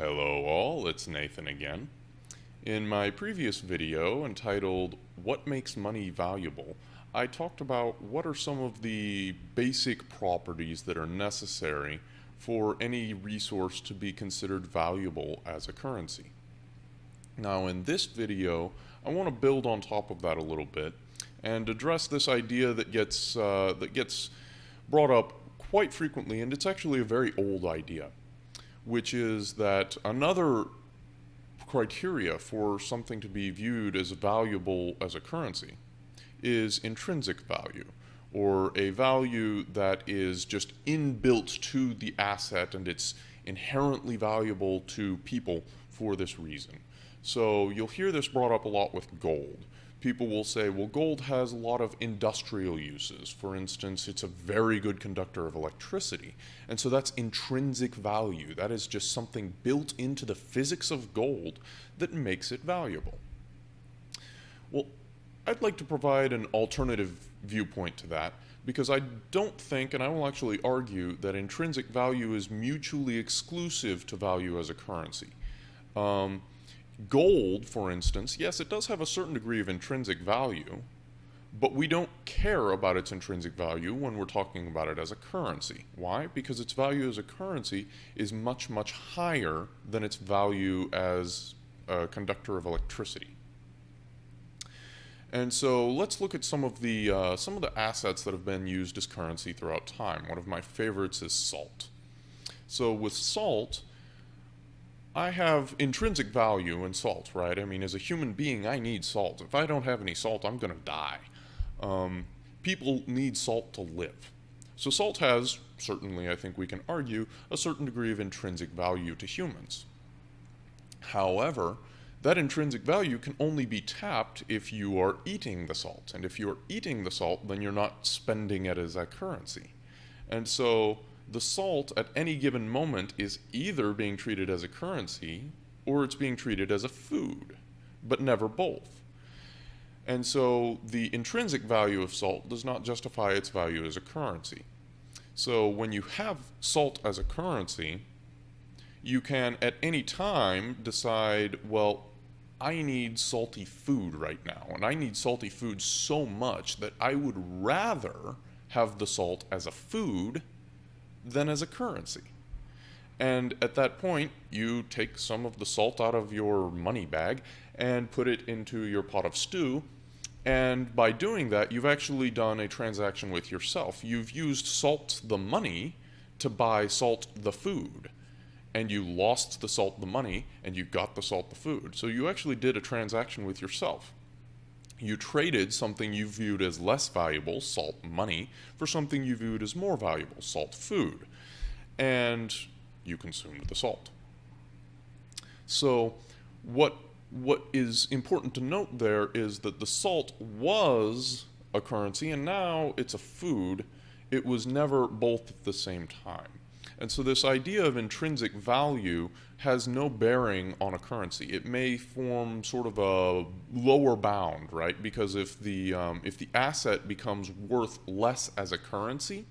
Hello all, it's Nathan again. In my previous video entitled What Makes Money Valuable, I talked about what are some of the basic properties that are necessary for any resource to be considered valuable as a currency. Now in this video, I want to build on top of that a little bit and address this idea that gets, uh, that gets brought up quite frequently, and it's actually a very old idea, which is that another criteria for something to be viewed as valuable as a currency is intrinsic value, or a value that is just inbuilt to the asset and it's inherently valuable to people for this reason. So you'll hear this brought up a lot with gold people will say, well, gold has a lot of industrial uses. For instance, it's a very good conductor of electricity. And so that's intrinsic value. That is just something built into the physics of gold that makes it valuable. Well, I'd like to provide an alternative viewpoint to that because I don't think, and I will actually argue, that intrinsic value is mutually exclusive to value as a currency. Um, Gold, for instance, yes, it does have a certain degree of intrinsic value, but we don't care about its intrinsic value when we're talking about it as a currency. Why? Because its value as a currency is much, much higher than its value as a conductor of electricity. And so let's look at some of the uh, some of the assets that have been used as currency throughout time. One of my favorites is salt. So with salt, I have intrinsic value in salt, right? I mean, as a human being, I need salt. If I don't have any salt, I'm going to die. Um, people need salt to live. So salt has, certainly I think we can argue, a certain degree of intrinsic value to humans. However, that intrinsic value can only be tapped if you are eating the salt. And if you're eating the salt, then you're not spending it as a currency. And so the salt at any given moment is either being treated as a currency or it's being treated as a food, but never both. And so the intrinsic value of salt does not justify its value as a currency. So when you have salt as a currency, you can at any time decide, well, I need salty food right now, and I need salty food so much that I would rather have the salt as a food than as a currency. And at that point, you take some of the salt out of your money bag and put it into your pot of stew. And by doing that, you've actually done a transaction with yourself. You've used salt the money to buy salt the food. And you lost the salt the money and you got the salt the food. So you actually did a transaction with yourself you traded something you viewed as less valuable, salt money, for something you viewed as more valuable, salt food. And you consumed the salt. So what what is important to note there is that the salt was a currency and now it's a food. It was never both at the same time. And so this idea of intrinsic value has no bearing on a currency. It may form sort of a lower bound, right? Because if the um, if the asset becomes worth less as a currency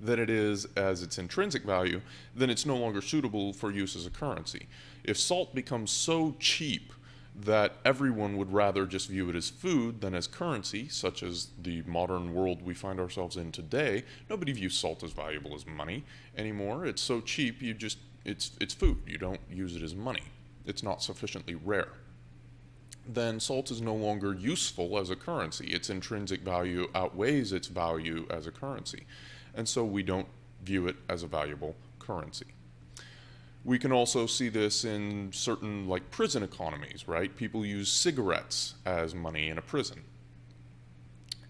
than it is as its intrinsic value, then it's no longer suitable for use as a currency. If salt becomes so cheap that everyone would rather just view it as food than as currency, such as the modern world we find ourselves in today. Nobody views salt as valuable as money anymore. It's so cheap, you just, it's, it's food. You don't use it as money. It's not sufficiently rare. Then salt is no longer useful as a currency. Its intrinsic value outweighs its value as a currency. And so we don't view it as a valuable currency. We can also see this in certain like prison economies, right? People use cigarettes as money in a prison.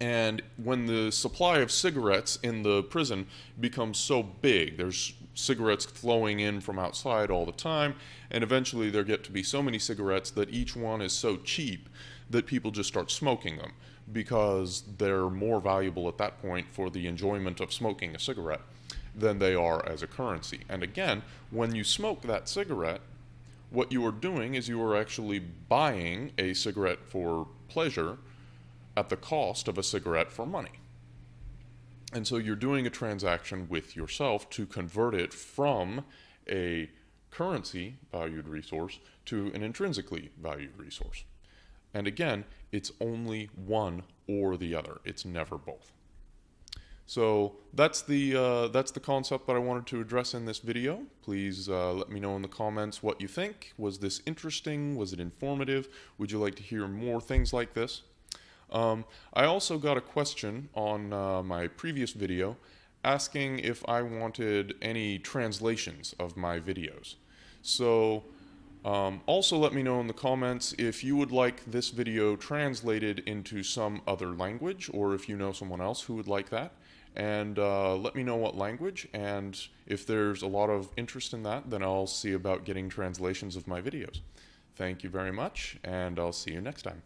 And when the supply of cigarettes in the prison becomes so big, there's cigarettes flowing in from outside all the time, and eventually there get to be so many cigarettes that each one is so cheap that people just start smoking them because they're more valuable at that point for the enjoyment of smoking a cigarette than they are as a currency. And again, when you smoke that cigarette, what you are doing is you are actually buying a cigarette for pleasure at the cost of a cigarette for money. And so you're doing a transaction with yourself to convert it from a currency valued resource to an intrinsically valued resource. And again, it's only one or the other. It's never both. So that's the uh, that's the concept that I wanted to address in this video. Please uh, let me know in the comments what you think. Was this interesting? Was it informative? Would you like to hear more things like this? Um, I also got a question on uh, my previous video asking if I wanted any translations of my videos. So um, also let me know in the comments if you would like this video translated into some other language or if you know someone else who would like that and uh, let me know what language and if there's a lot of interest in that then I'll see about getting translations of my videos. Thank you very much and I'll see you next time.